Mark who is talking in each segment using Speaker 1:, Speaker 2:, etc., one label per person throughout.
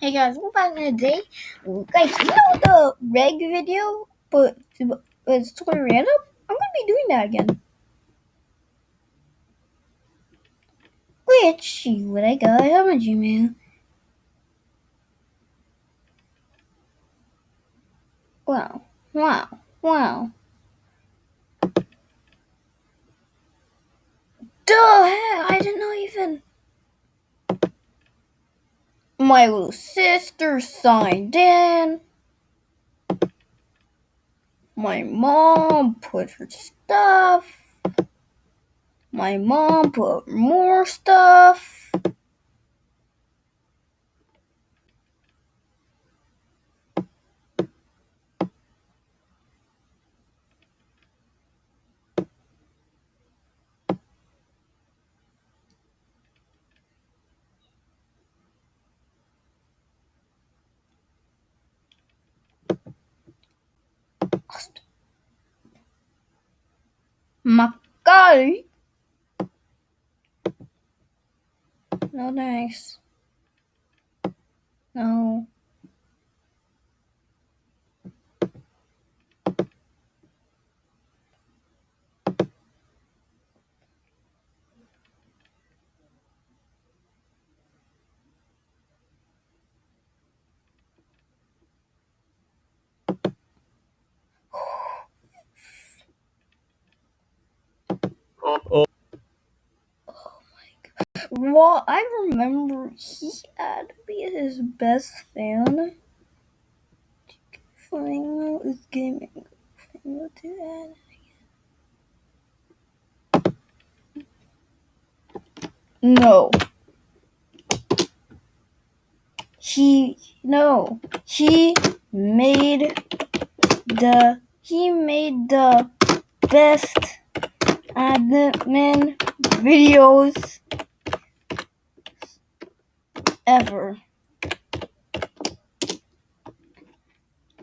Speaker 1: Hey guys, we're back in a day. Guys, you know the reg video, but it's totally random? I'm gonna be doing that again. Let's see what I got on my Gmail. Wow, wow, wow. Duh, I didn't know even. My little sister signed in. My mom put her stuff. My mom put more stuff. Macari. No thanks. No.
Speaker 2: Oh.
Speaker 1: Well, I remember he had to be his best fan. Flying out is gaming. Flying to that. No. He no. He made the he made the best admin videos ever.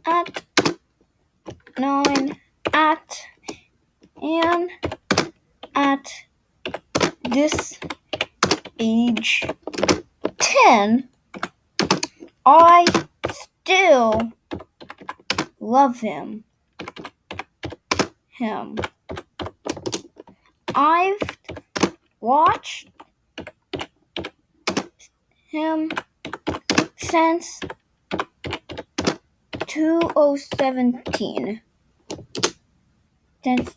Speaker 1: At nine, at and at this age 10, I still love him. Him. I've watched him since 2017. Since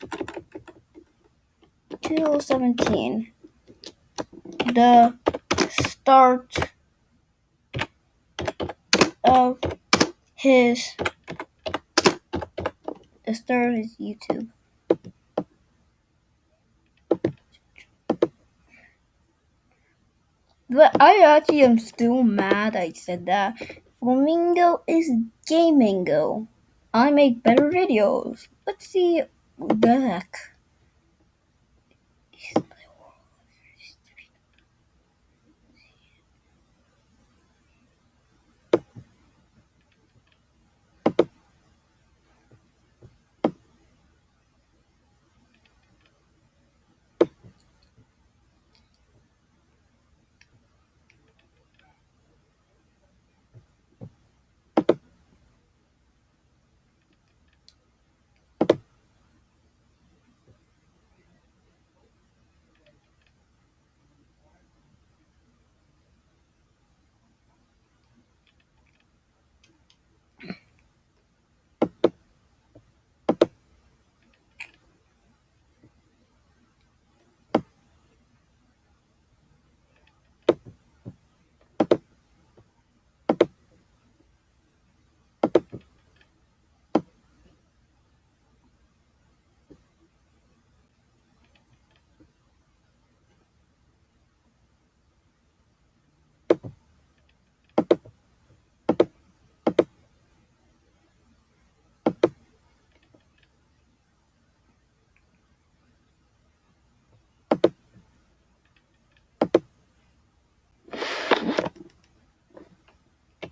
Speaker 1: 2017. The start of his the start of his YouTube. But I actually am still mad I said that. Flamingo is gamingo. I make better videos. Let's see the heck.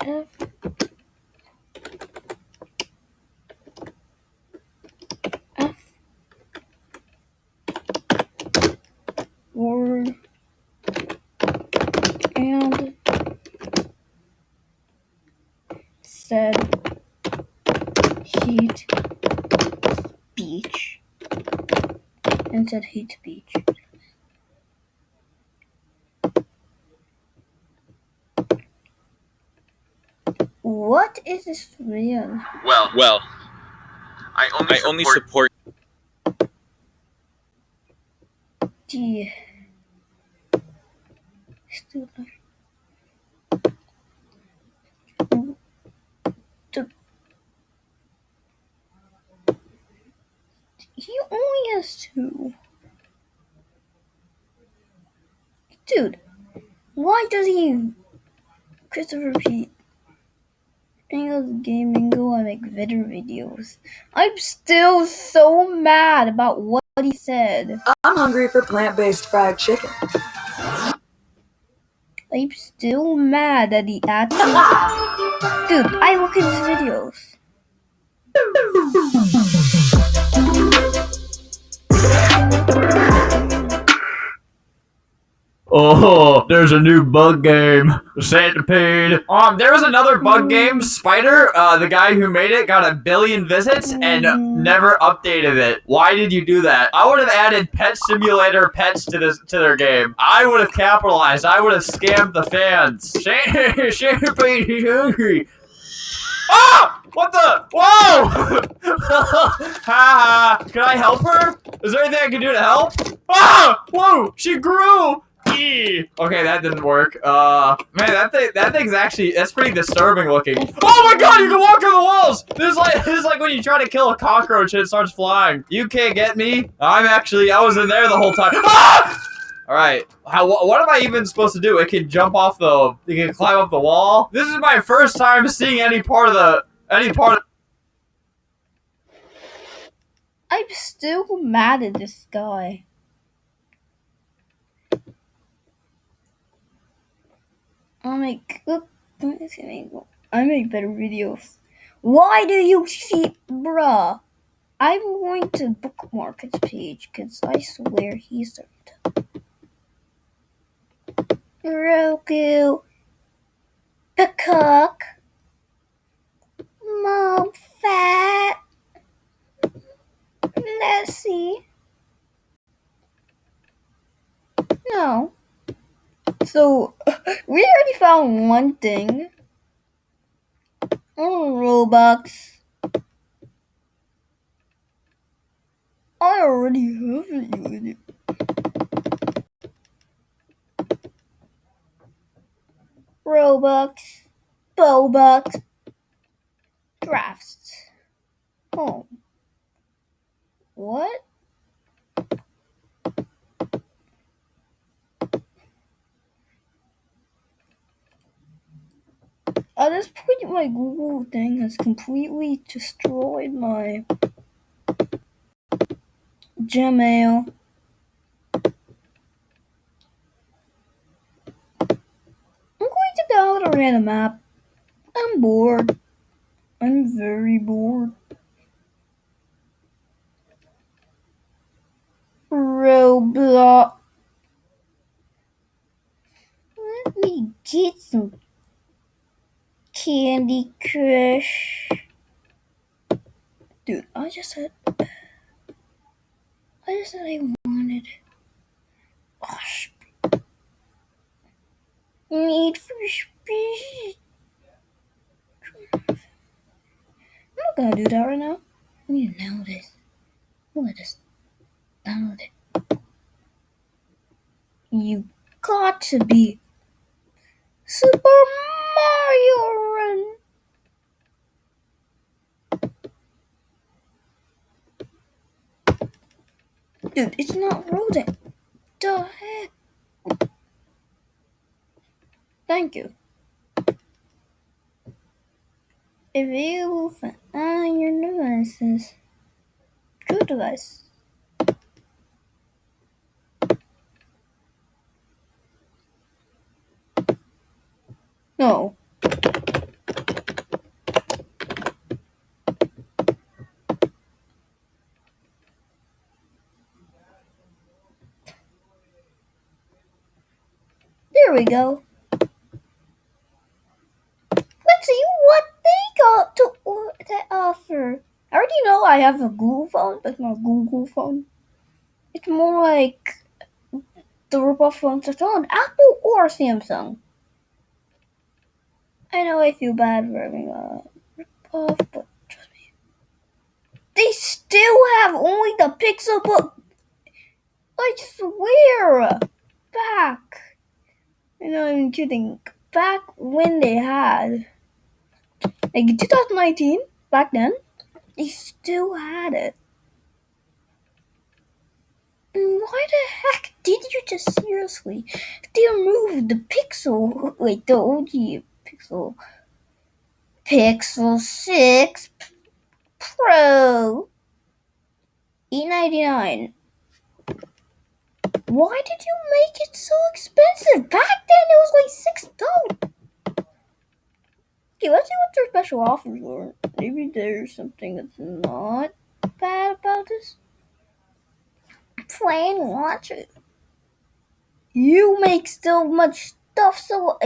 Speaker 1: F F word and said Heat. Beach. and said hate speech. What is this real?
Speaker 2: Well,
Speaker 3: Well,
Speaker 2: I only
Speaker 3: I
Speaker 2: support,
Speaker 3: only support
Speaker 1: the still the he only has two. Dude, why does he Christopher Pete? Daniel's gaming go I make video videos. I'm still so mad about what he said.
Speaker 4: I'm hungry for plant-based fried chicken.
Speaker 1: I'm still mad that he actually Dude, I look at his videos.
Speaker 5: Oh, there's a new bug game. Centipede. Um, there was another bug game, Spider. Uh, the guy who made it got a billion visits and
Speaker 1: Mm.
Speaker 5: never updated it. Why did you do that? I would have added Pet Simulator pets to this to their game. I would have capitalized. I would have scammed the fans. Centipede is hungry. Ah! What the? Whoa! ha ha! Can I help her? Is there anything I can do to help? Ah! Whoa! She grew! Okay, that didn't work. Uh, man, that thing, that thing's actually, that's pretty disturbing looking. Oh my god, you can walk through the walls! This is like, this is like when you try to kill a cockroach and it starts flying. You can't get me. I'm actually, I was in there the whole time. Ah! Alright, how, wh- what am I even supposed to do? It can jump off the, it can climb up the wall? This is my first time seeing any part of the, any part of
Speaker 1: I'm still mad at this guy. I make oh, look, I make better videos. Why do you see, bruh? I'm going to bookmark his page because I swear he's a Roku, Peacock, Mom Fat. Let's. No. So, we already found one thing. Oh, Robux. I already have it. Robux. Bobux. Drafts. Home. What? At this point, my Google thing has completely destroyed my Gmail. I'm going to download a random app. I'm bored. I'm very bored. Roblox. Let me get some Candy Crush. Dude, I just said. I just said I wanted. Sp- Need for Speed. I'm not gonna do that right now. I need to download this. Let us download it. You got to be Super Mario Run. Dude, it's not loading. The heck? Thank you. If Available for all your devices. True device. No. There we go. Let's see what they got to, to offer. I already know I have a Google phone, but not a Google phone. It's more like the ripoff phones that's on Apple or Samsung. I know I feel bad for having a ripoff, but trust me. They still have only the Pixel Book. I swear. Back. I'm even kidding. Back when they had, like in 2019, back then, they still had it. Why the heck did you just seriously? They removed the Pixel, like the OG Pixel, Pixel 6 Pro, E99. Why did you make it so expensive? Back then it was like six dollars. Okay, let's see what their special offers were. Maybe there's something that's not bad about this. Watch it. You make so much stuff so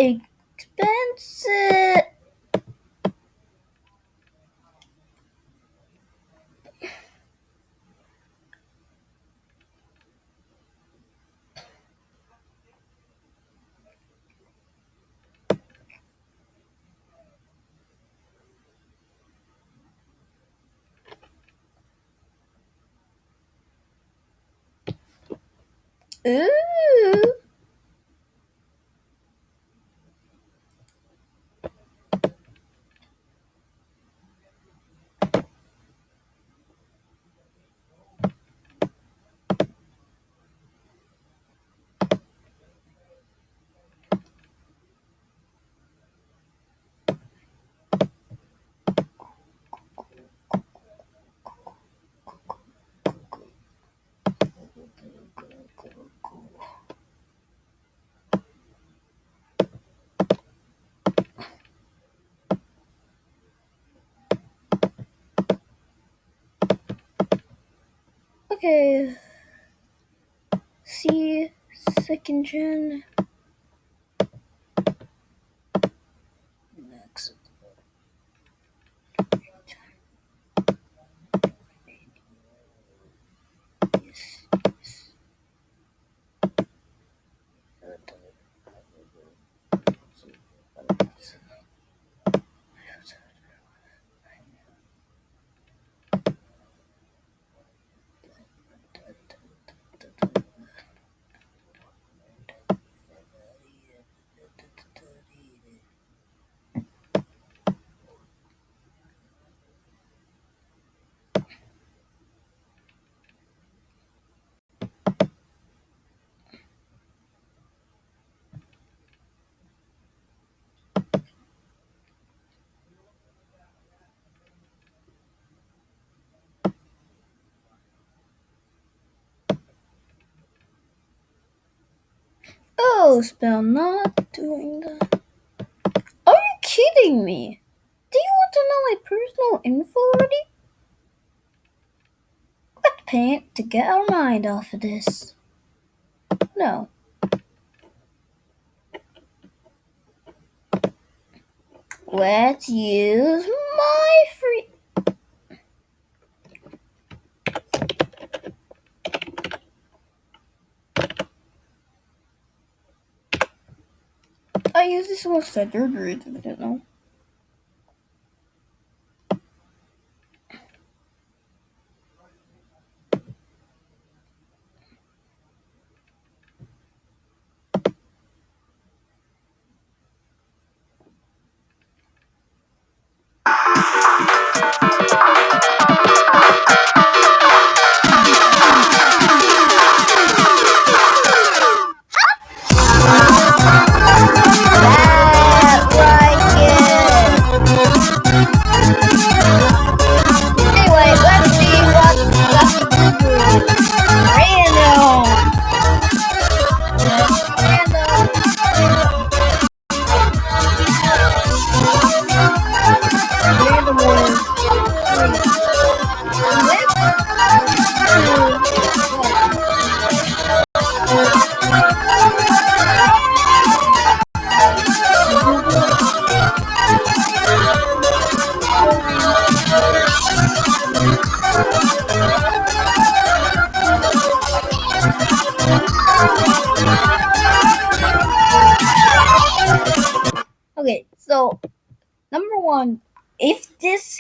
Speaker 1: expensive. Ooh. Okay. See second gen. Oh, spell not doing that. Are you kidding me? Do you want to know my personal info already? Let's paint to get our mind off of this. No. Let's use my free. I use this one surgery, if you didn't know.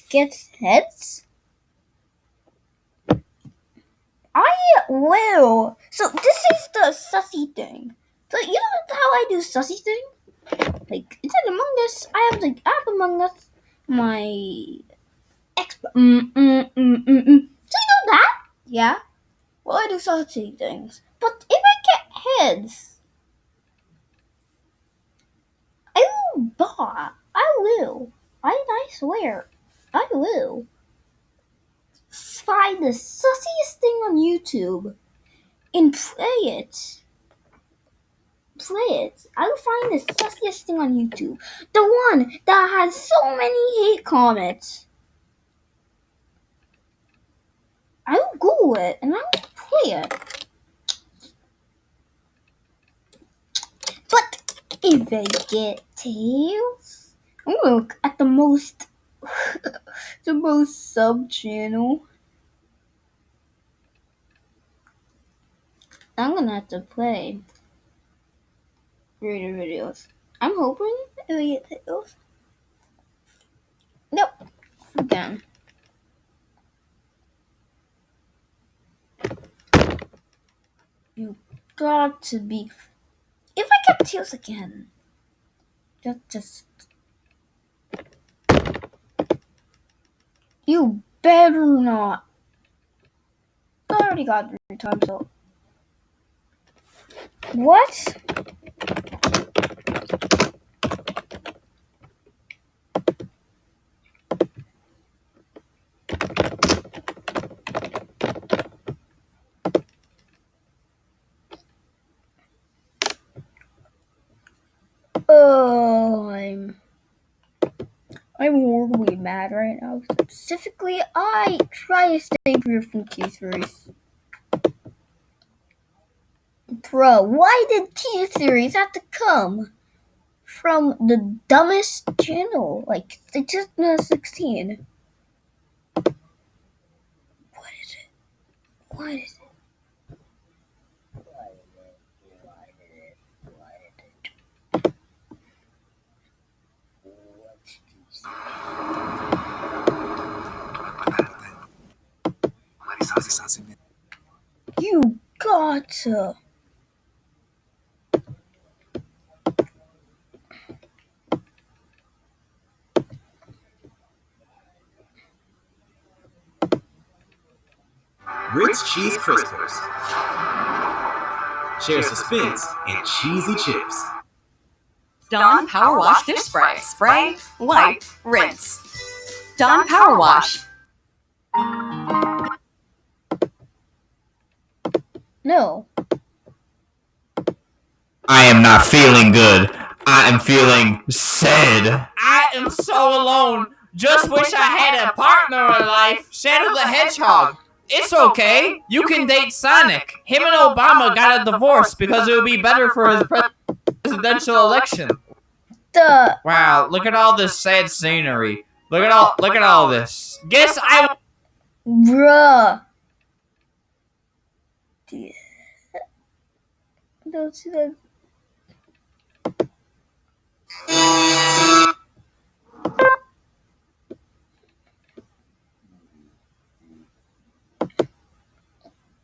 Speaker 1: Gets heads, I will. So this is the sussy thing. So you know how I do sussy thing? Like it's in Among Us. I have the app Among Us. My ex. Mm, mm, mm, mm, mm. So you know that? Yeah. Well, I do sussy things. But if I get heads, I will buy. I will. I, I swear. I will. Find the sussiest thing on YouTube and play it. Play it. I will find the sussiest thing on YouTube. The one that has so many hate comments. I will Google it and I will play it. But if I get tails, I'm gonna look at the most the most sub channel. I'm gonna have to play reader videos. I'm hoping I get tails. Nope. Again. You got to be. If I get tails again, just just. You better not. I already got three times so. What? Oh, I'm. I'm horribly mad right now. Specifically, I try to stay clear from T series. Bro, why did T series have to come from the dumbest channel, like the 2016? What is it? What is it? Why did it? Why did it? Why did it? What's this? You gotta.
Speaker 3: Ritz Cheese Crispers. Share suspense and cheesy chips.
Speaker 6: Dawn Power Wash Dish Spray. Spray, wipe, rinse. Dawn Power Wash.
Speaker 1: No.
Speaker 5: I am not feeling good. I am feeling sad. I am so alone. Just wish I had a partner in life. Shadow the Hedgehog. It's okay. You can date Sonic. Him and Obama got a divorce because it would be better for his presidential election.
Speaker 1: The
Speaker 5: Wow, look at all this sad scenery. Look at all look at all this. Guess I
Speaker 1: bruh. Yeah. Don't see that.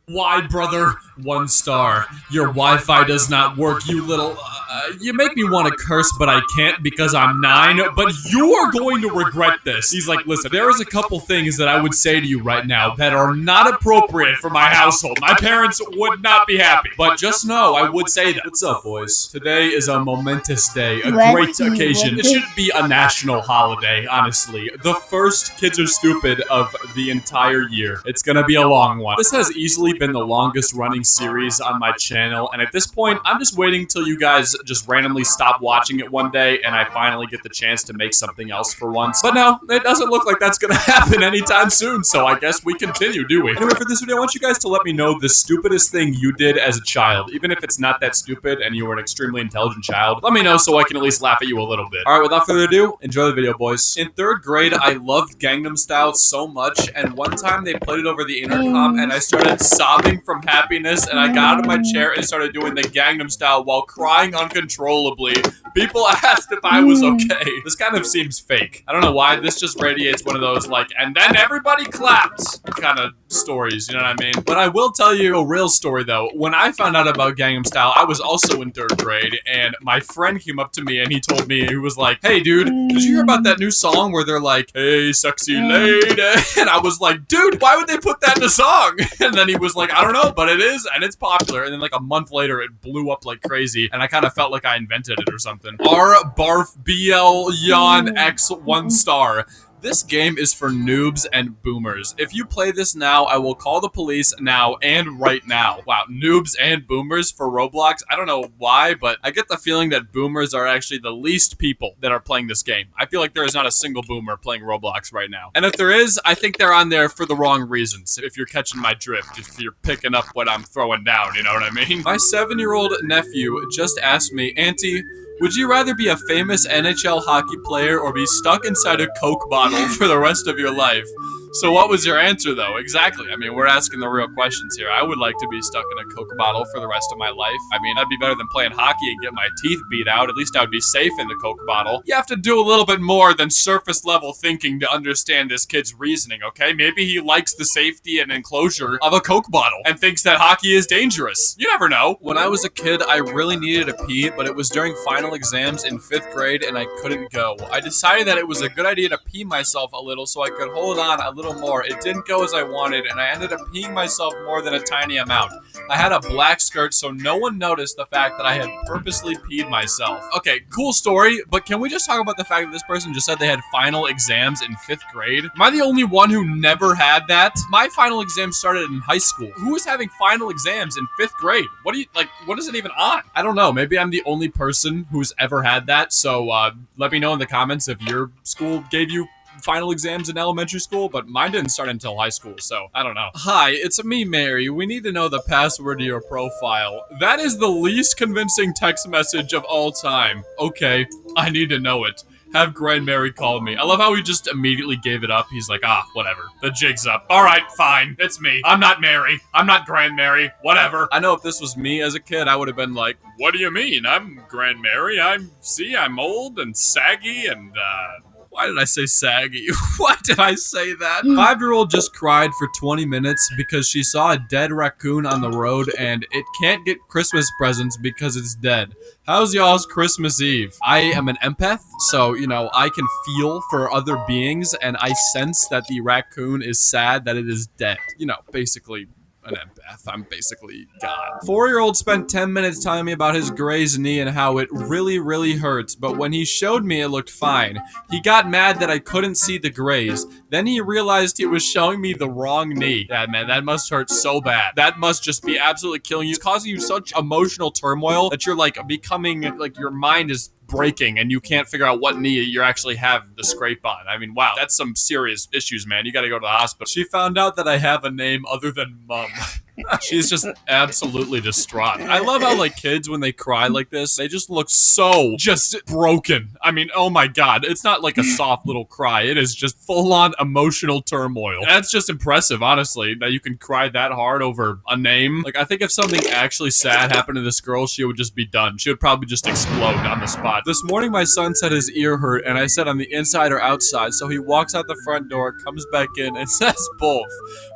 Speaker 7: Why, brother? One star. Your Wi-Fi does not work, you little... Uh, you make me want to curse, but I can't because I'm nine, but you are going to regret this. He's like, listen, there is a couple things that I would say to you right now that are not appropriate for my household. My parents would not be happy. But just know, I would say that. What's up, boys? Today is a momentous day, a great occasion. It should be a national holiday, honestly. The first Kids Are Stupid of the entire year. It's gonna be a long one. This has easily been the longest running series on my channel, and at this point, I'm just waiting till you guys just randomly stop watching it one day and I finally get the chance to make something else for once. But no, it doesn't look like that's gonna happen anytime soon, so I guess we continue, do we? Anyway, for this video, I want you guys to let me know the stupidest thing you did as a child. Even if it's not that stupid and you were an extremely intelligent child, let me know so I can at least laugh at you a little bit. Alright, without further ado, enjoy the video, boys. In third grade, I loved Gangnam Style so much, and one time they played it over the intercom, and I started sobbing from happiness, and I got out of my chair and started doing the Gangnam Style while crying uncontrollably. People asked if I was
Speaker 1: Hmm.
Speaker 7: okay. This kind of seems fake. I don't know why. This just radiates one of those like, and then everybody claps kind of stories. You know what I mean? But I will tell you a real story though. When I found out about Gangnam Style, I was also in third grade, and my friend came up to me and he told me he was like, "Hey, dude, did you hear about that new song where they're like, hey, sexy lady?" And I was like, "Dude, why would they put that in a song?" And then he was like, "I don't know, but it is, and it's popular." And then like a month later, it blew up like crazy, and I kind of felt like I invented it or something. R barf BL Yon X one star. This game is for noobs and boomers. If you play this now, I will call the police now and right now. Wow, noobs and boomers for Roblox. I don't know why, but I get the feeling that boomers are actually the least people that are playing this game. I feel like there is not a single boomer playing Roblox right now. And if there is, I think they're on there for the wrong reasons. If you're catching my drift, if you're picking up what I'm throwing down, you know what I mean? My seven year old nephew just asked me, Auntie, would you rather be a famous NHL hockey player or be stuck inside a Coke bottle for the rest of your life? So what was your answer though? Exactly. I mean, we're asking the real questions here. I would like to be stuck in a Coke bottle for the rest of my life. I mean, that'd be better than playing hockey and get my teeth beat out. At least I would be safe in the Coke bottle. You have to do a little bit more than surface level thinking to understand this kid's reasoning, okay? Maybe he likes the safety and enclosure of a Coke bottle and thinks that hockey is dangerous. You never know. When I was a kid, I really needed a pee, but it was during final exams in fifth grade and I couldn't go. I decided that it was a good idea to pee myself a little so I could hold on a little more. It didn't go as I wanted, and I ended up peeing myself more than a tiny amount. I had a black skirt, so no one noticed the fact that I had purposely peed myself. Okay, cool story, but can we just talk about the fact that this person just said they had final exams in fifth grade? Am I the only one who never had that? My final exam started in high school. Who is having final exams in fifth grade? What do you like? What is it even on? I don't know. Maybe I'm the only person who's ever had that. So uh, let me know in the comments if your school gave you final exams in elementary school, but mine didn't start until high school, so I don't know. Hi, it's me, Mary. We need to know the password to your profile. That is the least convincing text message of all time. Okay, I need to know it. Have Grand Mary call me. I love how he just immediately gave it up. He's like, ah, whatever. The jig's up. All right, fine. It's me. I'm not Mary. I'm not Grand Mary. Whatever. I know if this was me as a kid, I would have been like, what do you mean? I'm Grand Mary. I'm, see, I'm old and saggy and, uh, why did I say saggy? Why did I say that? Mm. Five year old just cried for 20 minutes because she saw a dead raccoon on the road and it can't get Christmas presents because it's dead. How's y'all's Christmas Eve? I am an empath, so, you know, I can feel for other beings and I sense that the raccoon is sad that it is dead. You know, basically an empath. I'm basically God. Four year old spent 10 minutes telling me about his grazed knee and how it really, really hurts, but when he showed me, it looked fine. He got mad that I couldn't see the graze. Then he realized he was showing me the wrong knee. Yeah, man, that must hurt so bad. That must just be absolutely killing you. It's causing you such emotional turmoil that you're like becoming, like, your mind is breaking and you can't figure out what knee you actually have the scrape on. I mean, wow, that's some serious issues, man. You gotta go to the hospital. She found out that I have a name other than Mum. She's just absolutely distraught. I love how like kids when they cry like this, they just look so just broken. I mean, oh my god, it's not like a soft little cry. It is just full on emotional turmoil. That's just impressive, honestly, that you can cry that hard over a name. Like I think if something actually sad happened to this girl, she would just be done. She would probably just explode on the spot. This morning my son said his ear hurt and I said on the inside or outside, so he walks out the front door, comes back in and says both.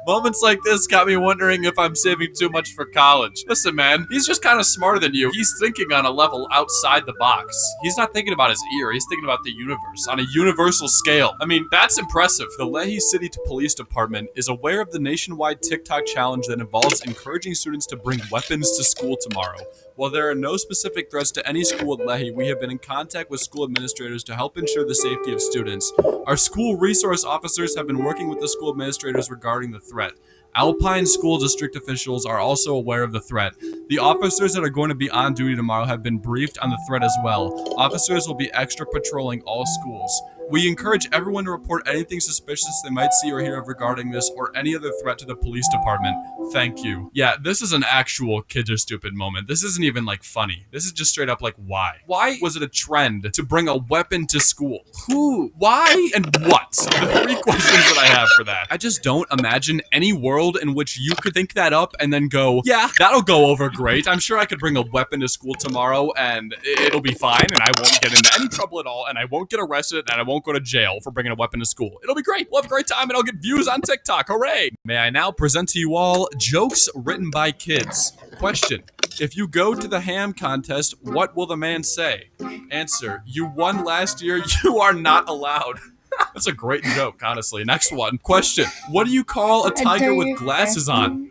Speaker 7: Moments like this got me wondering if I'm saving too much for college. Listen, man, he's just kind of smarter than you. He's thinking on a level outside the box. He's not thinking about his ear, he's thinking about the universe on a universal scale. I mean, that's impressive. The Lehi City Police Department is aware of the nationwide TikTok challenge that involves encouraging students to bring weapons to school tomorrow. While there are no specific threats to any school at Lehi, we have been in contact with school administrators to help ensure the safety of students. Our school resource officers have been working with the school administrators regarding the threat. Alpine School District officials are also aware of the threat. The officers that are going to be on duty tomorrow have been briefed on the threat as well. Officers will be extra patrolling all schools. We encourage everyone to report anything suspicious they might see or hear of regarding this or any other threat to the police department. Thank you. Yeah, this is an actual kids are stupid moment. This isn't even like funny. This is just straight up like why? Why was it a trend to bring a weapon to school? Who? Why? And what? The three questions that I have for that. I just don't imagine any world in which you could think that up and then go, yeah, that'll go over great. I'm sure I could bring a weapon to school tomorrow and it'll be fine and I won't get into any trouble at all and I won't get arrested and I won't go to jail for bringing a weapon to school. It'll be great. We'll have a great time and I'll get views on TikTok. Hooray! May I now present to you all jokes written by kids. Question. If you go to the ham contest, what will the man say? Answer. You won last year. You are not allowed. That's a great joke, honestly. Next one. Question. What do you call a tiger with glasses on?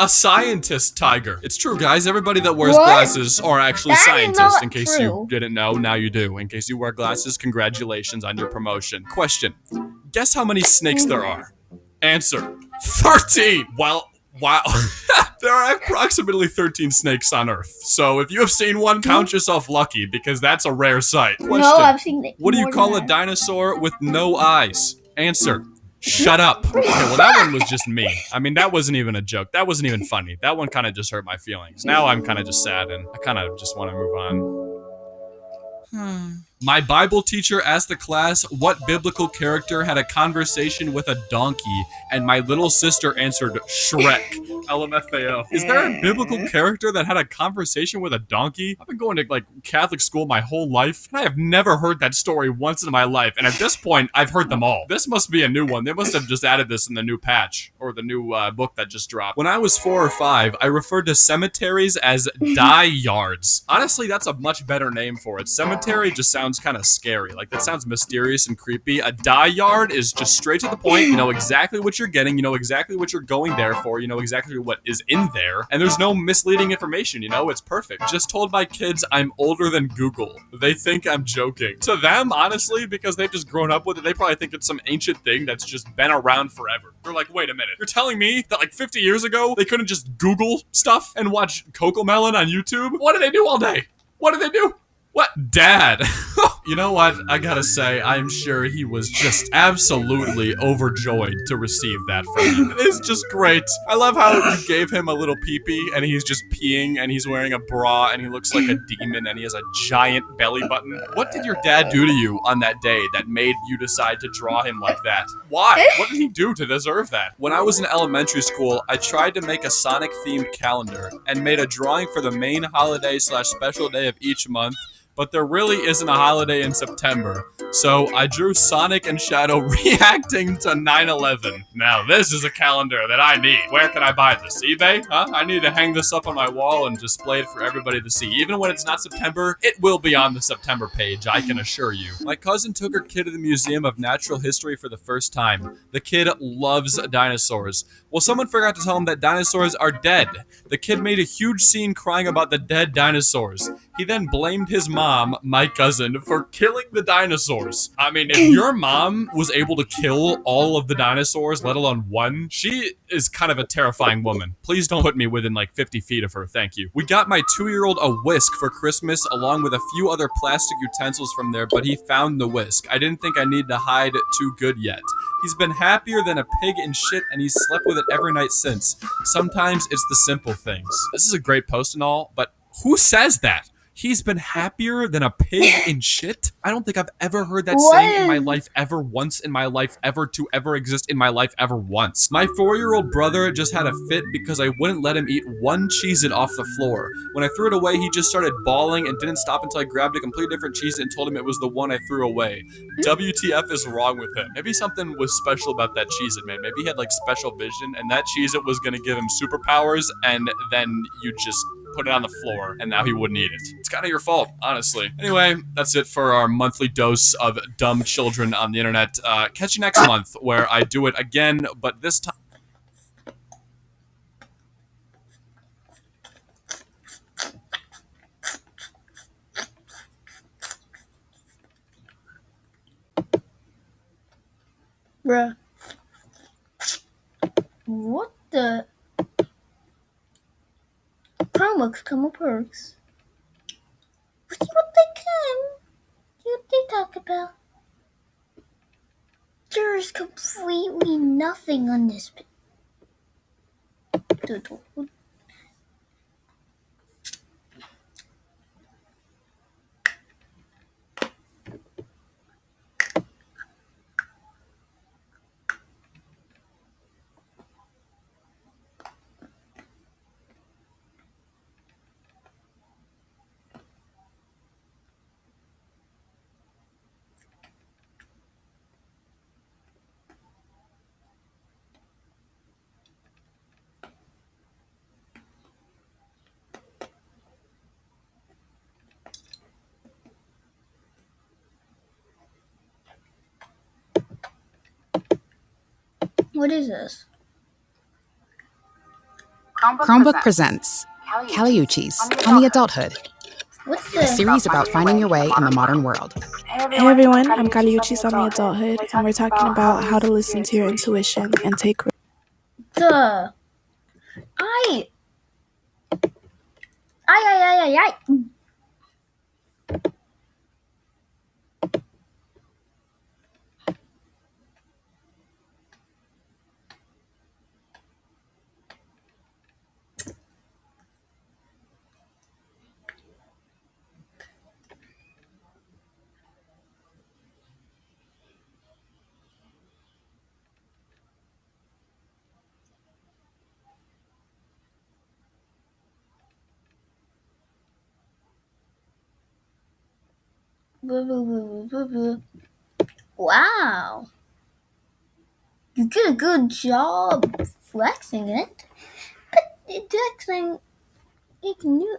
Speaker 7: A scientist tiger. It's true, guys. Everybody that wears
Speaker 1: What?
Speaker 7: glasses are actually
Speaker 1: That is
Speaker 7: scientists. In case you didn't know, now you do. In case you wear glasses, congratulations on your promotion. Question. Guess how many snakes there are? Answer. 13. Well, wow. there are approximately 13 snakes on Earth. So if you have seen one, hmm? count yourself lucky because that's a rare sight. Question.
Speaker 1: No, I've seen it.
Speaker 7: What do you call a dinosaur with no eyes? Answer. Shut up. Okay, well, that one was just me. I mean, that wasn't even a joke. That wasn't even funny. That one kind of just hurt my feelings. Now I'm kind of just sad and I kind of just want to move on. Hmm. My Bible teacher asked the class what biblical character had a conversation with a donkey, and my little sister answered Shrek. LMFAO. Is there a biblical character that had a conversation with a donkey? I've been going to like Catholic school my whole life, and I have never heard that story once in my life. And at this point, I've heard them all. This must be a new one. They must have just added this in the new patch or the new uh, book that just dropped. When I was four or five, I referred to cemeteries as die yards. Honestly, that's a much better name for it. Cemetery just sounds kind of scary. Like that sounds mysterious and creepy. A die yard is just straight to the point. You know exactly what you're getting. You know exactly what you're going there for. You know exactly what is in there. And there's no misleading information. You know, it's perfect. Just told my kids I'm older than Google. They think I'm joking. To them, honestly, because they've just grown up with it, they probably think it's some ancient thing that's just been around forever. They're like, wait a minute. You're telling me that like 50 years ago they couldn't just Google stuff and watch Coco Melon on YouTube? What do they do all day? What do they do? What? Dad. you know what? I gotta say, I'm sure he was just absolutely overjoyed to receive that from you. It's just great. I love how you gave him a little peepee and he's just peeing and he's wearing a bra and he looks like a demon and he has a giant belly button. What did your dad do to you on that day that made you decide to draw him like that? Why? Eh? What did he do to deserve that? When I was in elementary school, I tried to make a Sonic themed calendar and made a drawing for the main holiday slash special day of each month but there really isn't a holiday in September. So I drew Sonic and Shadow reacting to 9/11. Now this is a calendar that I need. Where can I buy this? eBay? Huh? I need to hang this up on my wall and display it for everybody to see. Even when it's not September, it will be on the September page, I can assure you. My cousin took her kid to the Museum of Natural History for the first time. The kid loves dinosaurs. Well, someone forgot to tell him that dinosaurs are dead. The kid made a huge scene crying about the dead dinosaurs. He then blamed his mom, my cousin, for killing the dinosaurs. I mean, if your mom was able to kill all of the dinosaurs, let alone one, she is kind of a terrifying woman. Please don't put me within like 50 feet of her, thank you. We got my two year old a whisk for Christmas, along with a few other plastic utensils from there, but he found the whisk. I didn't think I needed to hide it too good yet. He's been happier than a pig in shit, and he's slept with it every night since. Sometimes it's the simple things. This is a great post and all, but who says that? He's been happier than a pig in shit? I don't think I've ever heard that
Speaker 1: What
Speaker 7: saying in my life ever once in my life ever to ever exist in my life ever once. My four year old brother just had a fit because I wouldn't let him eat one Cheez-It off the floor. When I threw it away, he just started bawling and didn't stop until I grabbed a completely different Cheez-It and told him it was the one I threw away. WTF is wrong with him? Maybe something was special about that Cheez-It, man. Maybe he had like special vision and that Cheez-It was gonna give him superpowers and then you just put it on the floor and now he wouldn't eat it. It's kind of your fault, honestly. Anyway, that's it for our monthly dose of dumb children on the internet. Uh, catch you next month where I do it again, but this time.
Speaker 1: Bruh. What the? Starbucks como perks. See what they can. See what they talk about. There is completely nothing on this doodle. What- What is this?
Speaker 8: Chromebook presents Caliuchis on the Adulthood,
Speaker 1: What's
Speaker 8: a
Speaker 1: this?
Speaker 8: series about finding your way in the modern world.
Speaker 9: Hey everyone, I'm Kaliuchis on the Adulthood, and we're talking about how to listen to your intuition and take.
Speaker 1: Duh. I. I, I, I, I, I. Wow. You did a good job flexing it. But flexing, you can do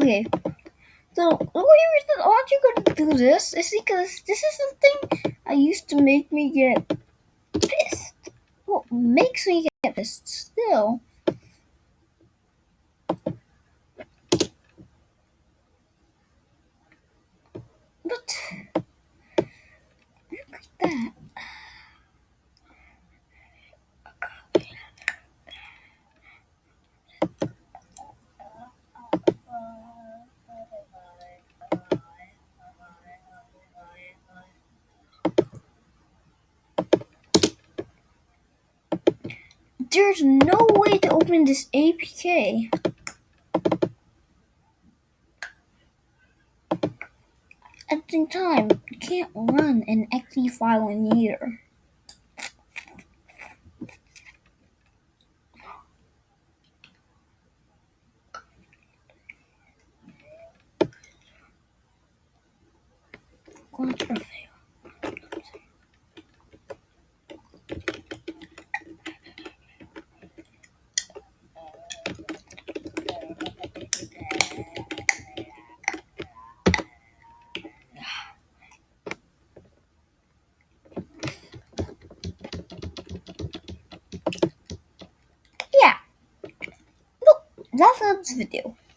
Speaker 1: Okay. So the only reason aren't you gonna do this is because this is something I used to make me get pissed. Well, makes me get pissed still. But look at that. There's no way to open this APK. At the same time, you can't run an exe file in either. That's this